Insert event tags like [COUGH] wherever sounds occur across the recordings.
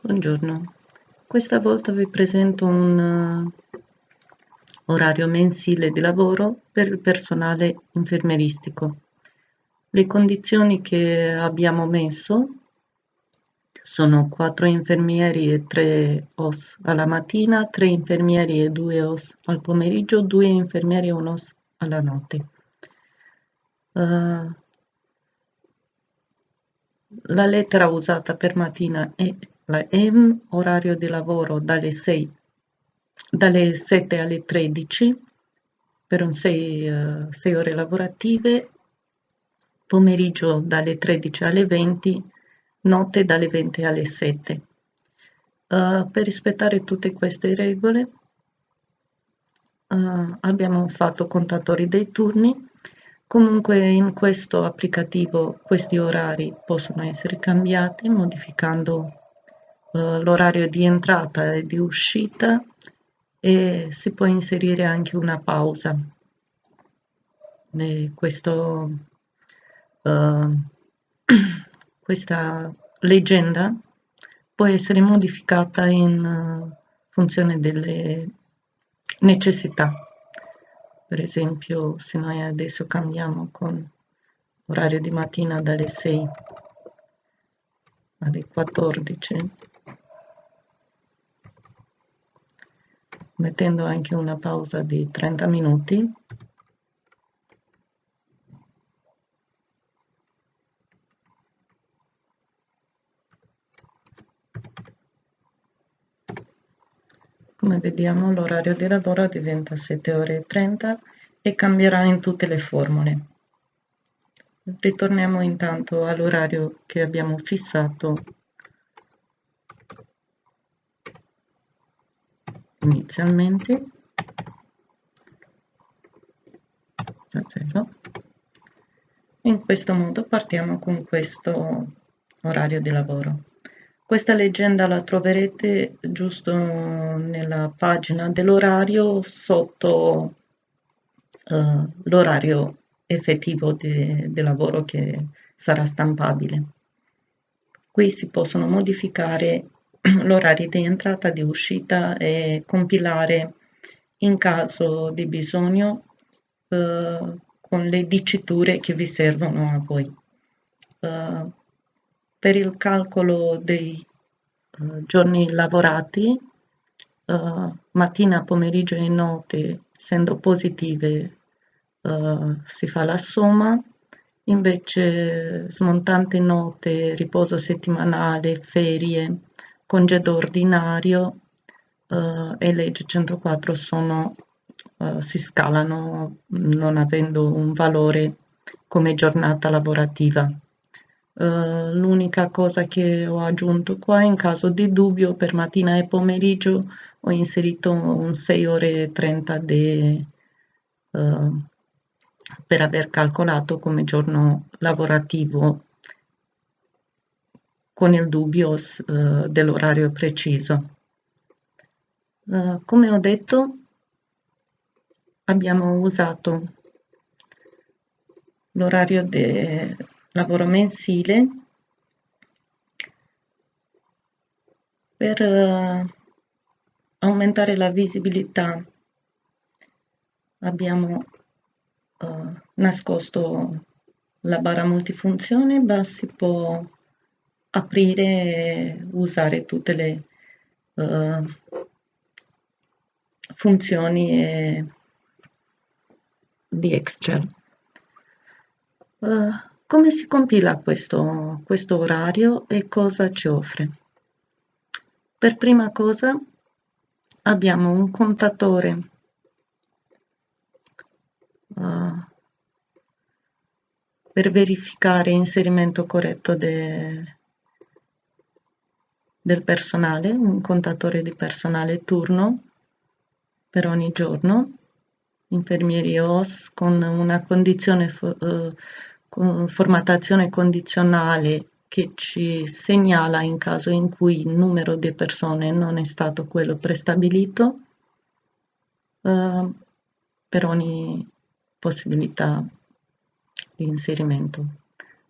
Buongiorno, questa volta vi presento un uh, orario mensile di lavoro per il personale infermieristico. Le condizioni che abbiamo messo sono 4 infermieri e 3 OS alla mattina, 3 infermieri e 2 OS al pomeriggio, 2 infermieri e 1 OS alla notte. Uh, la lettera usata per mattina è la M, orario di lavoro dalle 6, dalle 7 alle 13 per un 6, uh, 6 ore lavorative, pomeriggio dalle 13 alle 20, notte dalle 20 alle 7. Uh, eh, per rispettare tutte queste regole uh, abbiamo fatto contatori dei turni Comunque in questo applicativo questi orari possono essere cambiati modificando eh, l'orario di entrata e di uscita e si può inserire anche una pausa. E questo, uh, [CLEARS THROAT] questa leggenda può essere modificata in uh, funzione delle necessità. Per esempio, se noi adesso cambiamo con orario di mattina dalle 6 alle 14, mettendo anche una pausa di 30 minuti, Come vediamo l'orario di lavoro diventa 7 ore e 30 e cambierà in tutte le formule. Ritorniamo intanto all'orario che abbiamo fissato inizialmente da 0. In questo modo partiamo con questo orario di lavoro. Questa leggenda la troverete giusto nella pagina dell'orario sotto uh, l'orario effettivo di lavoro che sarà stampabile. Qui si possono modificare [CLEARS THROAT] l'orario di entrata, di uscita e compilare in caso di bisogno uh, con le diciture che vi servono a voi. Uh, per il calcolo dei uh, giorni lavorati, uh, mattina, pomeriggio e notte, essendo positive, uh, si fa la somma, invece smontante notte, riposo settimanale, ferie, congedo ordinario e legge 104 sono, si scalano non avendo un valore come giornata lavorativa. Uh, l'unica cosa che ho aggiunto qua in caso di dubbio per mattina e pomeriggio ho inserito un 6 ore e 30 de, uh, per aver calcolato come giorno lavorativo con il dubbio uh, dell'orario preciso. come ho detto abbiamo usato l'orario lavoro mensile per uh, aumentare la visibilità abbiamo uh, nascosto la barra multifunzione ma si può aprire e usare tutte le uh, funzioni di Excel. Uh, come si compila questo, questo orario e cosa ci offre? Per prima cosa abbiamo un contatore uh, per verificare l'inserimento corretto de, del personale, un contatore di personale turno per ogni giorno, infermieri OS con una condizione uh, formattazione condizionale che ci segnala in caso in cui il numero di persone non è stato quello prestabilito eh, per ogni possibilità di inserimento.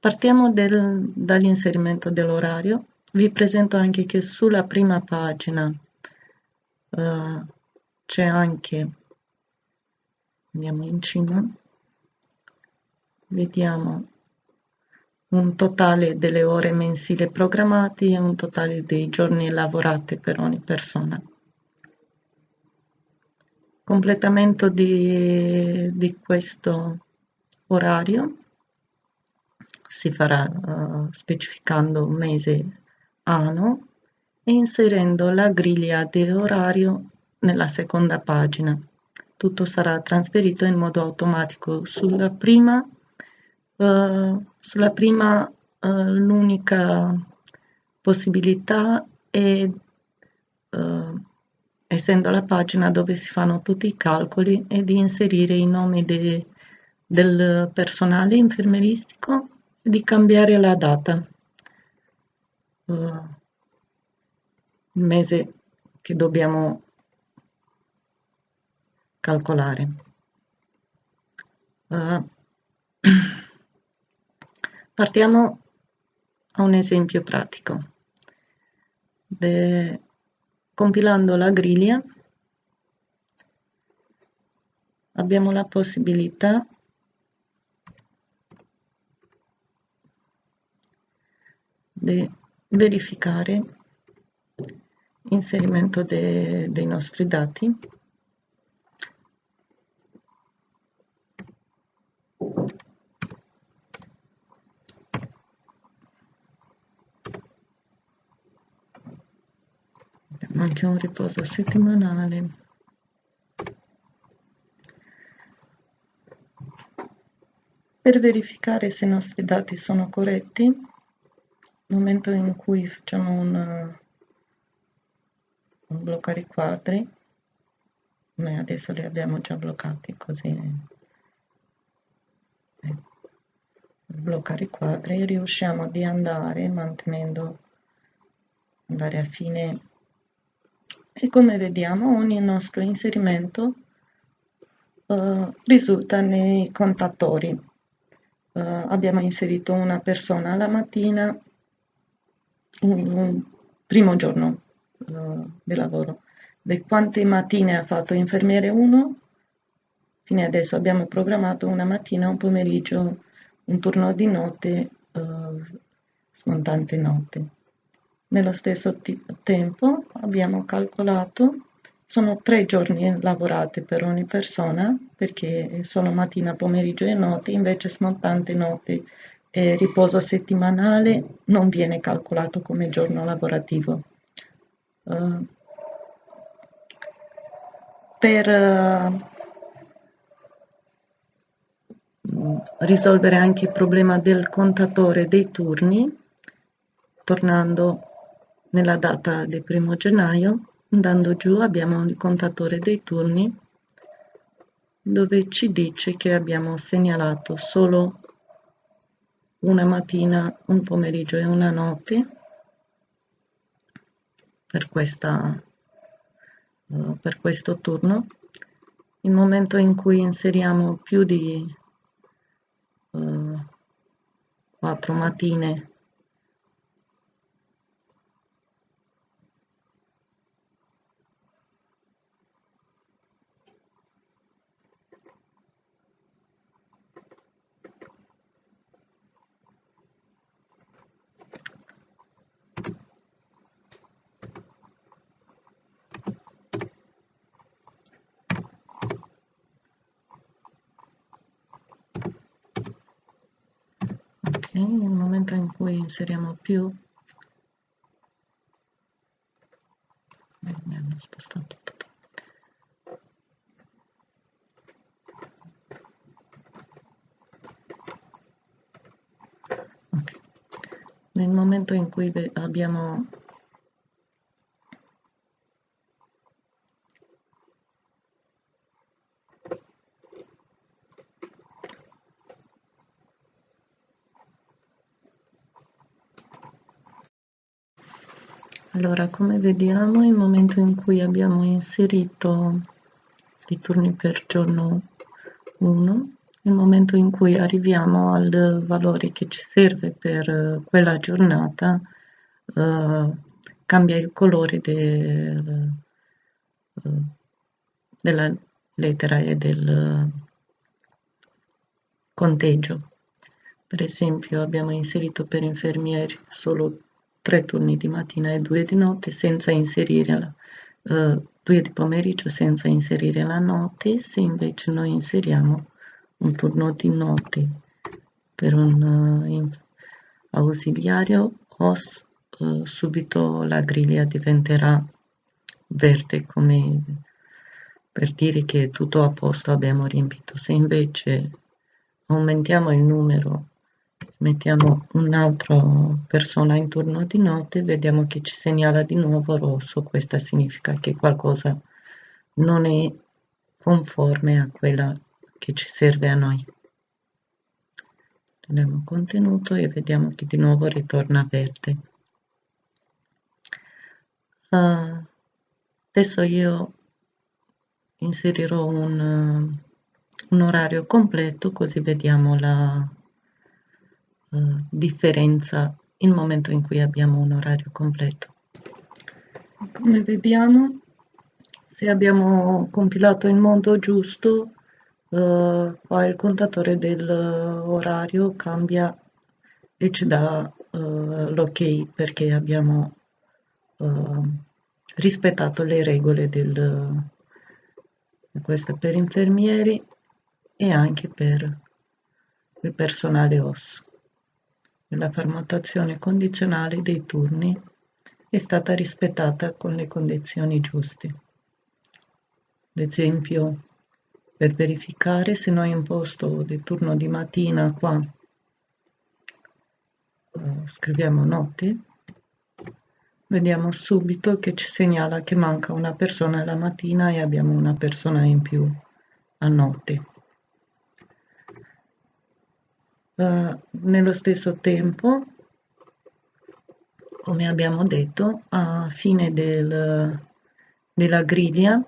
Partiamo dall'inserimento dell'orario. Vi presento anche che sulla prima pagina uh, c'è anche andiamo in cima vediamo un totale delle ore mensili programmati e un totale dei giorni lavorati per ogni persona. Completamento di, di questo orario si farà uh, specificando mese anno e inserendo la griglia di orario nella seconda pagina. Tutto sarà trasferito in modo automatico sulla prima uh, sulla prima uh, l'unica possibilità è uh, essendo la pagina dove si fanno tutti i calcoli e di inserire i nomi de, del personale infermieristico e di cambiare la data il mese che dobbiamo calcolare. Uh, [CLEARS THROAT] partiamo a un esempio pratico. De, compilando la griglia abbiamo la possibilità di verificare inserimento de, dei nostri dati. Anche un riposo settimanale. Per verificare se i nostri dati sono corretti momento in cui facciamo un, un bloccare i quadri noi adesso li abbiamo già bloccati così bloccare i quadri riusciamo di andare mantenendo andare a fine e come vediamo ogni nostro inserimento uh, risulta nei contatori. Uh, abbiamo inserito una persona la mattina, un, primo giorno uh, di lavoro. Di quante mattine ha fatto infermiere 1? Fino adesso abbiamo programmato una mattina, un pomeriggio, un turno di notte, smontante notte. Nello stesso tempo abbiamo calcolato, sono tre giorni lavorati per ogni persona, perché sono mattina, pomeriggio e notte, invece smontante notte e riposo settimanale non viene calcolato come giorno lavorativo. Uh, per uh, risolvere anche il problema del contatore dei turni, tornando nella data del primo gennaio, andando giù abbiamo il contatore dei turni dove ci dice che abbiamo segnalato solo una mattina, un pomeriggio e una notte per, questa, uh, per questo turno. Il momento in cui inseriamo più di uh, quattro mattine nel momento in cui inseriamo più eh, mi hanno spostato tutto okay. nel momento in cui abbiamo Allora, come vediamo, il momento in cui abbiamo inserito i turni per giorno 1, il momento in cui arriviamo al valore che ci serve per quella giornata, uh, cambia il colore del, uh, della lettera e del conteggio. Per esempio abbiamo inserito per infermieri solo tre turni di mattina e due di notte senza inserire la, uh, due di pomeriggio senza inserire la notte, se invece noi inseriamo un turno di notte per un uh, ausiliario OS uh, subito la griglia diventerà verde come per dire che è tutto a posto abbiamo riempito. Se invece aumentiamo il numero mettiamo un'altra persona in turno di notte vediamo che ci segnala di nuovo rosso. Questo significa che qualcosa non è conforme a quella che ci serve a noi. Togliamo contenuto e vediamo che di nuovo ritorna verde. Uh, adesso io inserirò un, un orario completo così vediamo la differenza il momento in cui abbiamo un orario completo. Come vediamo, se abbiamo compilato in modo giusto, uh, qua il contatore dell'orario cambia e ci dà uh, l'ok perché abbiamo rispettato le regole del questo per infermieri e anche per il personale OS la formattazione condizionale dei turni è stata rispettata con le condizioni giuste. Ad esempio, per verificare se noi imposto del turno di mattina qua uh, scriviamo notte, vediamo subito che ci segnala che manca una persona la mattina e abbiamo una persona in più a notte. Uh, nello stesso tempo, come abbiamo detto, a fine del, della griglia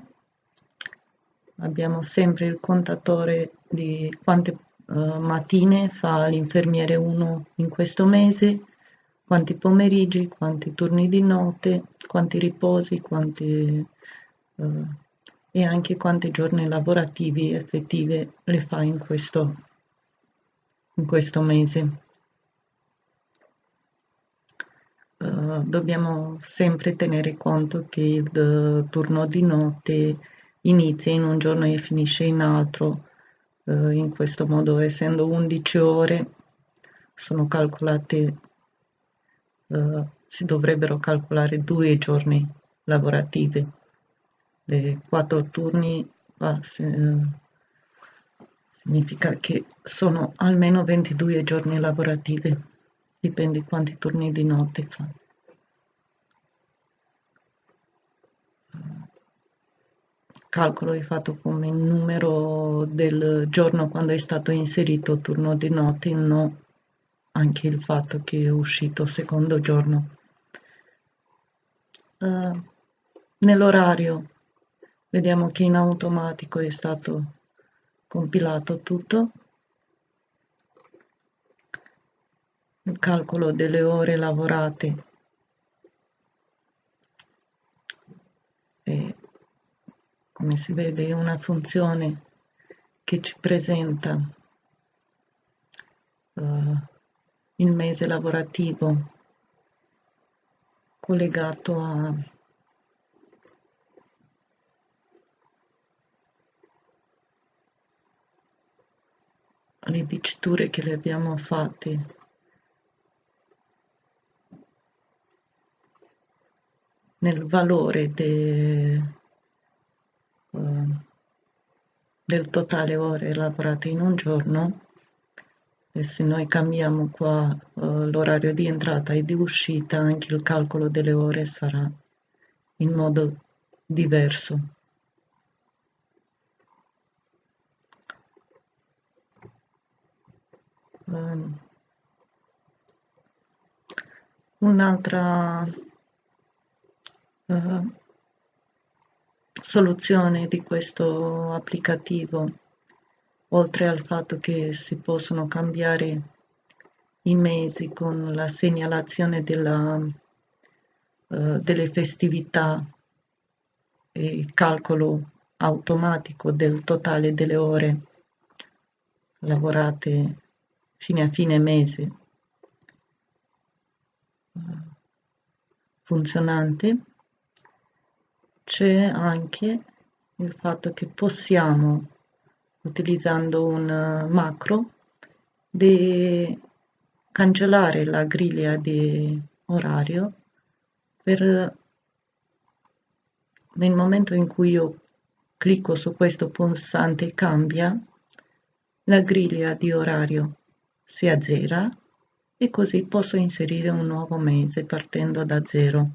abbiamo sempre il contatore di quante uh, mattine fa l'infermiere 1 in questo mese, quanti pomeriggi, quanti turni di notte, quanti riposi, quanti, uh, e anche quanti giorni lavorativi effettive le fa in questo in questo mese. Uh, dobbiamo sempre tenere conto che il turno di notte inizia in un giorno e finisce in altro, uh, in questo modo essendo 11 ore sono calcolate, uh, si dovrebbero calcolare due giorni lavorativi, le quattro turni significa che sono almeno 22 giorni lavorativi, dipende quanti turni di notte fa. Calcolo è fatto come il numero del giorno quando è stato inserito turno di notte, non anche il fatto che è uscito secondo giorno. Uh, nell'orario vediamo che in automatico è stato compilato tutto. Il calcolo delle ore lavorate. E come si vede è una funzione che ci presenta uh, il mese lavorativo collegato a le diciture che le abbiamo fatte. Nel valore de, uh, del totale ore lavorate in un giorno e se noi cambiamo qua uh, l'orario di entrata e di uscita anche il calcolo delle ore sarà in modo diverso um, un'altra uh, soluzione di questo applicativo oltre al fatto che si possono cambiare i mesi con la segnalazione della eh, delle festività e calcolo automatico del totale delle ore lavorate fine a fine mese. Eh, funzionante. C'è anche il fatto che possiamo utilizzando un macro di cancellare la griglia di orario per nel momento in cui io clicco su questo pulsante cambia la griglia di orario si azzera e così posso inserire un nuovo mese partendo da zero